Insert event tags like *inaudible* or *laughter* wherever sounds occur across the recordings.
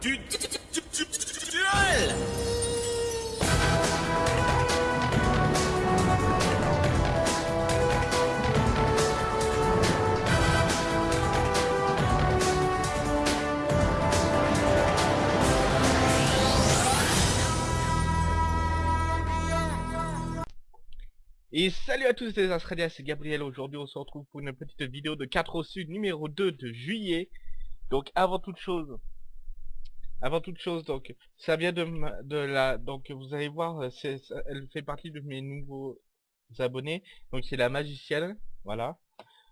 du duel Et salut à tous les Australiens, c'est Gabriel, aujourd'hui on se retrouve pour une petite vidéo de 4 au sud numéro 2 de juillet. Donc avant toute chose, avant toute chose, donc ça vient de, de la, donc vous allez voir, euh, elle fait partie de mes nouveaux abonnés, donc c'est la magicienne, voilà.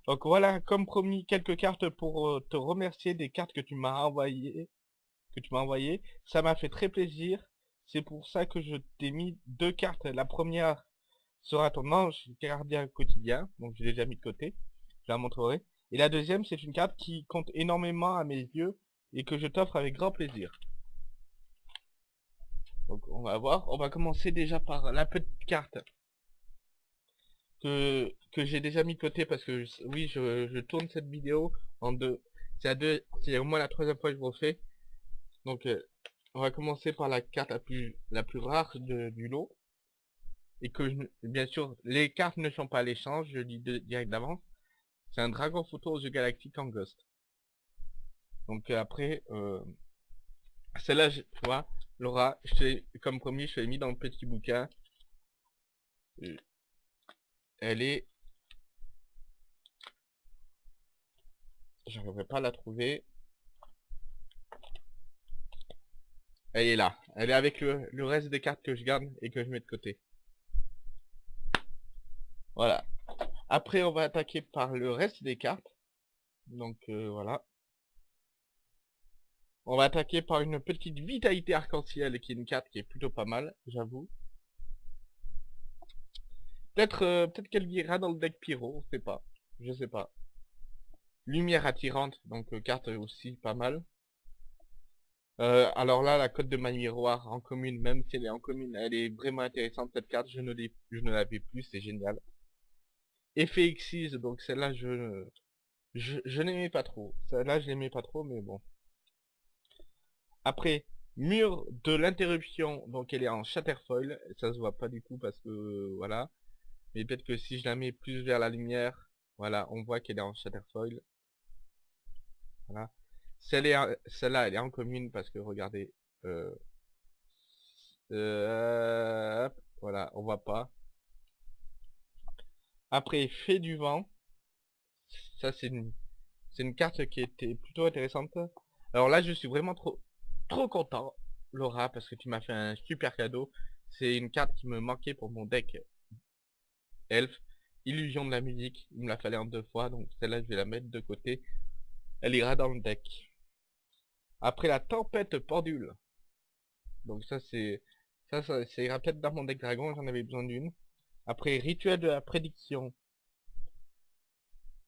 Donc voilà, comme promis, quelques cartes pour euh, te remercier des cartes que tu m'as envoyées, que tu m'as envoyé. Ça m'a fait très plaisir, c'est pour ça que je t'ai mis deux cartes. La première sera ton ange gardien quotidien, donc je l'ai déjà mis de côté, je la montrerai. Et la deuxième, c'est une carte qui compte énormément à mes yeux et que je t'offre avec grand plaisir. Donc on va voir, on va commencer déjà par la petite carte que, que j'ai déjà mis de côté parce que oui, je, tourne cette vidéo en deux. C'est à deux, c'est au moins la troisième fois que je refais. Donc euh, on va commencer par la carte la plus la plus rare du lot et que bien sûr les cartes ne sont pas à l'échange, je dis direct d'avance. C'est un dragon photo aux yeux galactiques en ghost. Donc euh, après, euh, celle-là, tu vois, Laura, je comme promis, je l'ai mis dans le petit bouquin. Elle est... J'arriverai pas à la trouver. Elle est là. Elle est avec le reste des cartes que je garde et que je mets de côté. Voilà. Après, on va attaquer par le reste des cartes. Donc, euh, voilà. On va attaquer par une petite vitalité arc-en-ciel, qui est une carte qui est plutôt pas mal, j'avoue. Peut-être euh, peut-être qu'elle ira dans le deck pyro, on sait pas. Je sais pas. Lumière attirante, donc euh, carte aussi pas mal. alors là, la cote de ma miroir en commune, même si elle est en commune, elle est vraiment intéressante cette carte, je ne, je ne l'avais plus, c'est génial. Effet Xyz, donc celle-là, je, je, n'aimais pas trop. Celle-là, je l'aimais pas trop, mais bon. Après, mur de l'interruption, donc elle est en Shatterfoil. Ça se voit pas du coup parce que, voilà. Mais peut-être que si je la mets plus vers la lumière, voilà, on voit qu'elle est en Shatterfoil. Voilà. Celle-là, elle est en commune parce que, regardez, euh, euh, voilà, on voit pas. Après, fait du vent. Ça, c'est c'est une carte qui était plutôt intéressante. Alors là, je suis vraiment trop, trop content, Laura, parce que tu m'as fait un super cadeau. C'est une carte qui me manquait pour mon deck Elf. Illusion de la musique. Il me l'a fallu en deux fois, donc celle-là, je vais la mettre de côté. Elle ira dans le deck. Après la tempête pendule. Donc ça, c'est... Ça, ça, ça ira peut-être dans mon deck dragon, j'en avais besoin d'une. Après, rituel de la prédiction.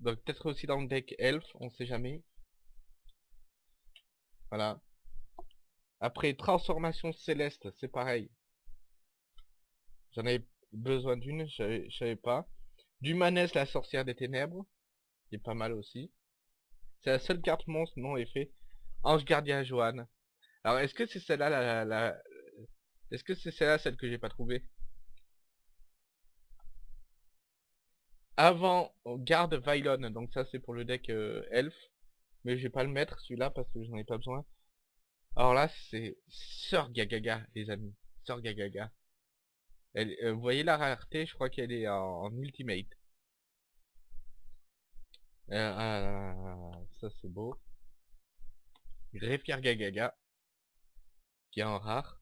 Donc peut-être aussi dans le deck elf, on sait jamais. Voilà. Après, transformation céleste, c'est pareil. J'en avais besoin d'une, je savais pas. Dumanès, la sorcière des ténèbres. Qui est pas mal aussi. C'est la seule carte monstre non effet. Ange gardien Joanne. Alors est-ce que c'est celle-là la, la... Est-ce que c'est celle-là celle que j'ai pas trouvée? Avant garde Vylon, donc ça c'est pour le deck euh, elf, mais je vais pas le mettre celui-là parce que j'en ai pas besoin. Alors là c'est Sœur Gagaga les amis, Sœur Gagaga. Elle, euh, vous voyez la rareté, je crois qu'elle est en, ultimate. Euh, ah, ça c'est beau. Greffier Gagaga, qui est en rare.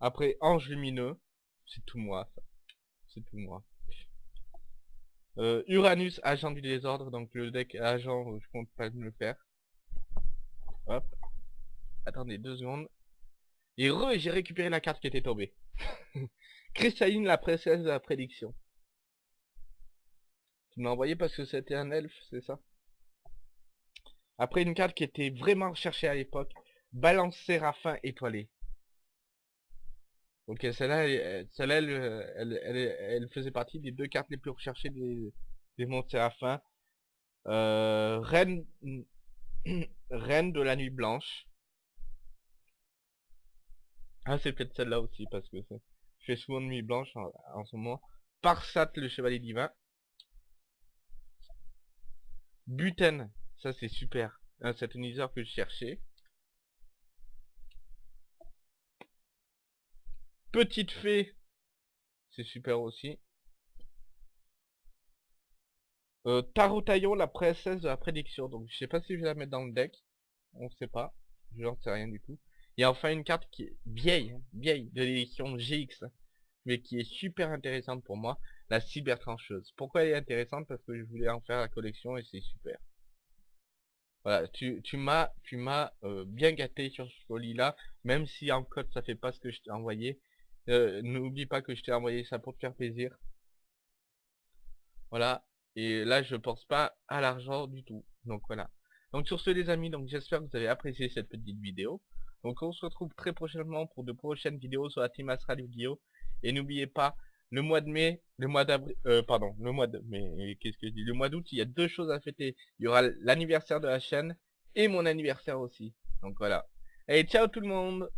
Après Ange Lumineux, c'est tout moi ça. C'est tout moi. Euh, Uranus, agent du désordre, donc le deck agent, je compte pas me le faire. Hop. Attendez deux secondes. Et re, j'ai récupéré la carte qui était tombée. *laughs* Cristalline, la princesse de la prédiction. Tu m'as envoyé parce que c'était un elfe, c'est ça? Après une carte qui était vraiment recherchée à l'époque. Balance Séraphin étoilé. Ok, celle-là, elle, elle, elle, elle, faisait partie des deux cartes les plus recherchées des, des mondes Séraphin. Euh, Reine, Reine de la nuit blanche. Ah, c'est peut-être celle-là aussi, parce que c'est... Je fais souvent de nuit blanche en, ce moment. Parsat, le chevalier divin. Buten, ça c'est super. Un satelliseur que je cherchais. Petite fée, c'est super aussi. Euh, la princesse de la prédiction. Donc je sais pas si je vais la mettre dans le deck. On sait pas. Je n'en sais rien du tout. Et enfin une carte qui est vieille, vieille, de l'édition GX. Mais qui est super intéressante pour moi. La cybertrancheuse. Pourquoi elle est intéressante? Parce que je voulais en faire la collection et c'est super. Voilà, tu, tu m'as tu m'as euh, bien gâté sur ce colis là, même si en code ça fait pas ce que je t'ai envoyé. Euh, N'oublie pas que je t'ai envoyé ça pour te faire plaisir. Voilà, et là je pense pas à l'argent du tout. Donc voilà. Donc sur ce les amis, j'espère que vous avez apprécié cette petite vidéo. Donc on se retrouve très prochainement pour de prochaines vidéos sur la Team Astral Yu-Gi-Oh! Et n'oubliez pas, le mois de mai, le mois d'avril, euh, pardon, le mois de mai, qu'est-ce que je dis, le mois d'août, il y a deux choses à fêter. Il y aura l'anniversaire de la chaîne et mon anniversaire aussi. Donc voilà. Allez, ciao tout le monde